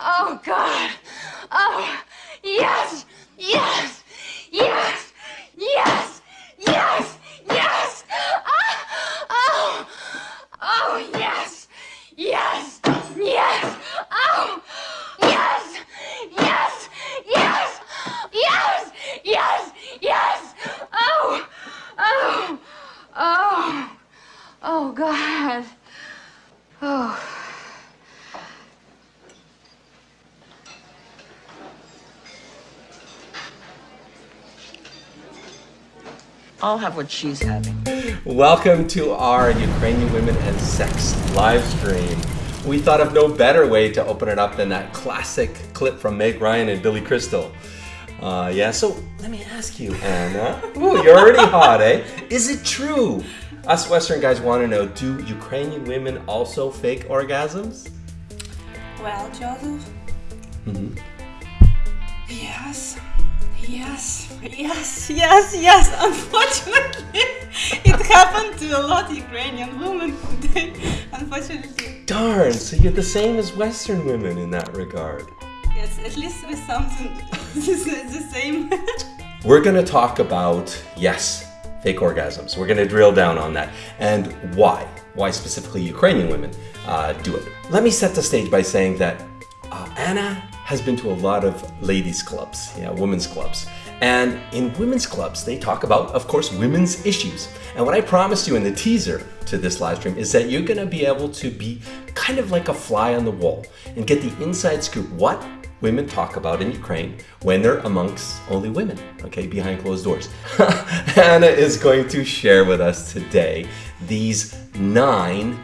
Oh, God. Oh, yes, yes, yes, yes, yes, yes. Ah, oh, oh, yes, yes, yes. Oh, yes, yes, yes, yes, yes, yes. Oh, oh, oh, oh, God. Oh. I'll have what she's having. Welcome to our Ukrainian Women and Sex live stream. We thought of no better way to open it up than that classic clip from Meg Ryan and Billy Crystal. Uh, yeah, so let me ask you, Anna. Ooh, you're already hot, eh? Is it true? Us Western guys want to know do Ukrainian women also fake orgasms? Well, Joseph? Mm-hmm. Yes. Yes, yes, yes, yes. Unfortunately, it happened to a lot of Ukrainian women. They, unfortunately, Darn, so you're the same as Western women in that regard. yes, at least with something the same. We're going to talk about, yes, fake orgasms. We're going to drill down on that and why. Why specifically Ukrainian women uh, do it. Let me set the stage by saying that uh, Anna has been to a lot of ladies' clubs, yeah, women's clubs. And in women's clubs, they talk about, of course, women's issues. And what I promised you in the teaser to this live stream is that you're going to be able to be kind of like a fly on the wall and get the inside scoop what women talk about in Ukraine when they're amongst only women, okay, behind closed doors. Anna is going to share with us today these nine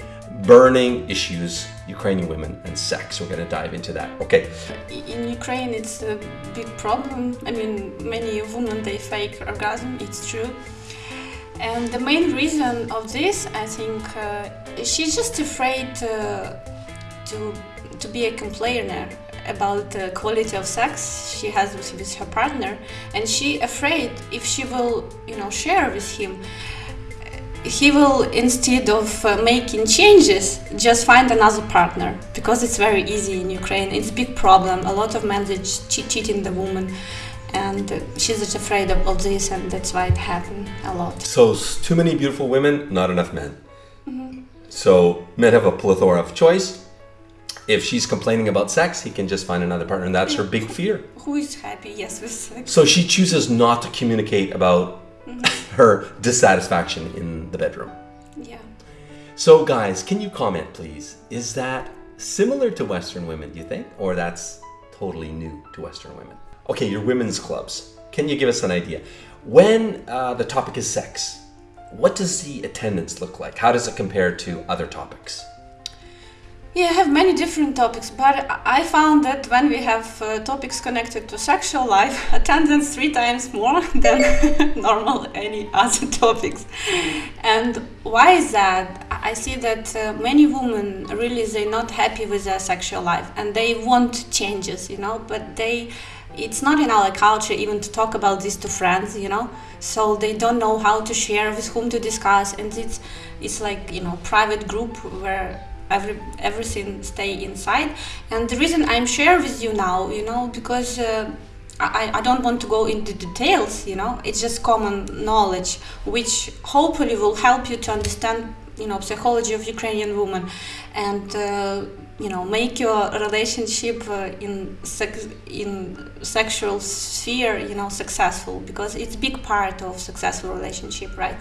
burning issues Ukrainian women and sex. We're going to dive into that. Okay. In Ukraine, it's a big problem. I mean, many women they fake orgasm. It's true. And the main reason of this, I think, uh, she's just afraid uh, to to be a complainer about the quality of sex she has with, her partner, and she afraid if she will, you know, share with him, he will instead of uh, making changes just find another partner. Because it's very easy in ukraine. It's a big problem. A lot of men they che- cheating the woman. And uh, she's just afraid of, all this and that's why it happened a lot. So, too many beautiful women, not enough men. So, men have a plethora of choice. If she's complaining about sex, he can just find another partner, and that's her big fear. who is happy? Yes with sex. So, she chooses not to communicate about her dissatisfaction in the bedroom. yeah So, guys, can you comment, please? Is that similar to Western women, do you think? Or that's totally new to Western women? Okay, your women's clubs. Can you give us an idea? When uh, the topic is sex, what does the attendance look like? How does it compare to other topics? Yeah, I have many different topics, but I found that when we have uh, topics connected to sexual life, attendance three times more than normal any other topics. And why is that? I see that uh, many women really they're not happy with their sexual life and they want changes, you know, but they it's not in our culture even to talk about this to friends, you know. So they don't know how to share with whom to discuss and it's it's like, you know, private group where every everything stay inside. And the reason i'm share with you now you know because uh, I, I don't want to go into details you know. It's just common knowledge which hopefully will help you to understand you know psychology of ukrainian woman and uh, you know make your relationship uh, in sex in sexual sphere you know successful because it's big part of successful relationship right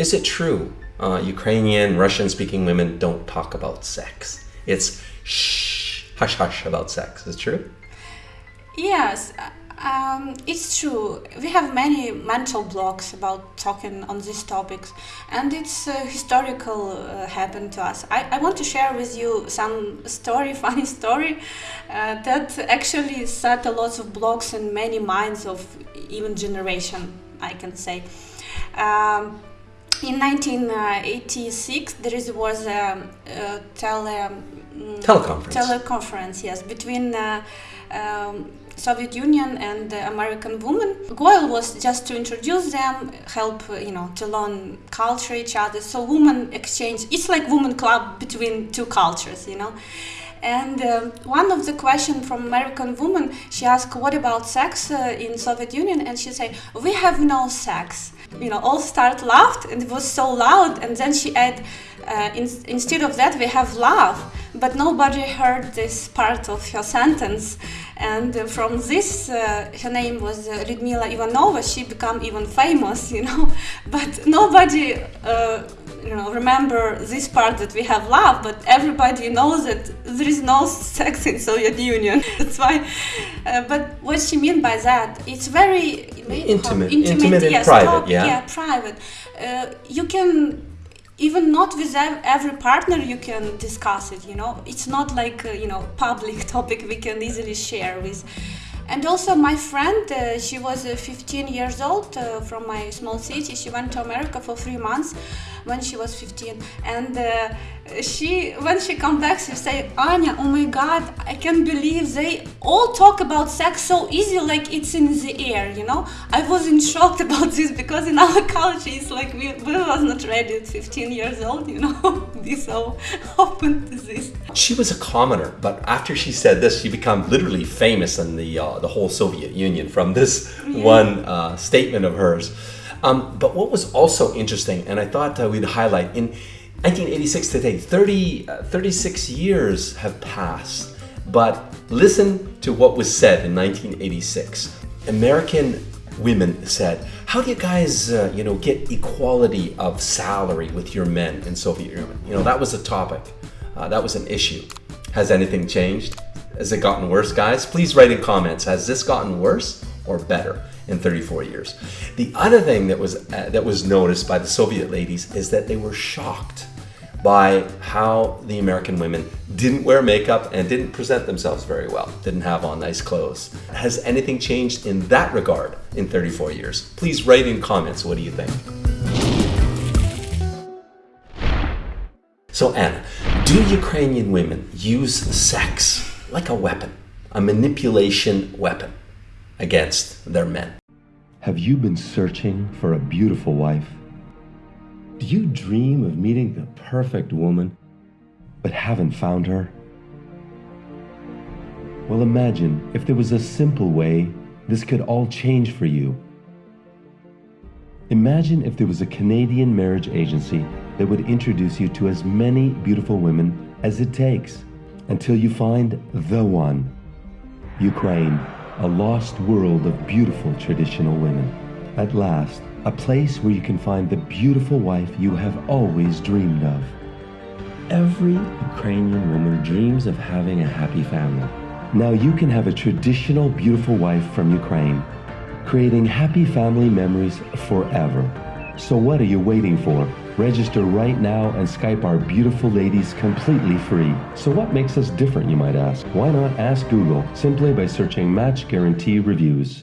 Is it true uh, Ukrainian, Russian speaking women don't talk about sex? It's shh, hush hush about sex. Is it true? Yes, um, it's true. We have many mental blocks about talking on these topics, and it's uh, historical uh, happened to us. I, I want to share with you some story, funny story, uh, that actually set a lot of blocks in many minds of even generation. I can say. Um, in 1986, there is, was a, a tele, mm, Teleconference. teleconference, yes, between uh, um, Soviet Union and the American woman. Goal was just to introduce them, help uh, you know to learn culture each other. So women exchange. It's like women club between two cultures, you know. And um, one of the question from American woman, she asked, "What about sex uh, in Soviet Union?" And she said, "We have no sex." You know, all start laughed, and it was so loud. And then she add, uh, in, "Instead of that, we have love." But nobody heard this part of her sentence. And uh, from this, uh, her name was uh, Lyudmila Ivanova. She became even famous, you know. But nobody uh, you know remember this part that we have love but everybody knows that there is no sex in soviet union. That's why uh, but what she mean by that it's very Intimate- intimate and private, talk- yeah. yeah private. Uh, you can even not with every partner you can discuss it you know. It's not like uh, you know public topic we can easily share with and also my friend uh, she was uh, 15 years old uh, from my small city. She went to america for three months when she was 15 and uh, she when she comes back she say anya oh my god i can't believe they all talk about sex so easy like it's in the air you know? I was in shock about this because in our culture it's like we, we was not ready at 15 years old you know? Be so open to this. She was a commoner, but after she said this, she became literally famous in the uh, the whole Soviet Union from this one uh, statement of hers. Um, but what was also interesting, and I thought uh, we'd highlight in 1986 today, 30, uh, 36 years have passed. But listen to what was said in 1986. American women said, "How do you guys, uh, you know, get equality of salary with your men in Soviet Union?" You know, that was a topic. Uh, that was an issue. Has anything changed? Has it gotten worse, guys? Please write in comments. Has this gotten worse or better in 34 years? The other thing that was uh, that was noticed by the Soviet ladies is that they were shocked by how the American women didn't wear makeup and didn't present themselves very well, didn't have on nice clothes. Has anything changed in that regard in 34 years? Please write in comments. What do you think? So, Anna, do Ukrainian women use sex like a weapon, a manipulation weapon against their men? Have you been searching for a beautiful wife? Do you dream of meeting the perfect woman, but haven't found her? Well, imagine if there was a simple way this could all change for you. Imagine if there was a Canadian marriage agency that would introduce you to as many beautiful women as it takes until you find the one. Ukraine, a lost world of beautiful traditional women. At last, a place where you can find the beautiful wife you have always dreamed of. Every Ukrainian woman dreams of having a happy family. Now you can have a traditional beautiful wife from Ukraine, creating happy family memories forever. So what are you waiting for? Register right now and Skype our beautiful ladies completely free. So what makes us different, you might ask? Why not ask Google simply by searching Match Guarantee Reviews?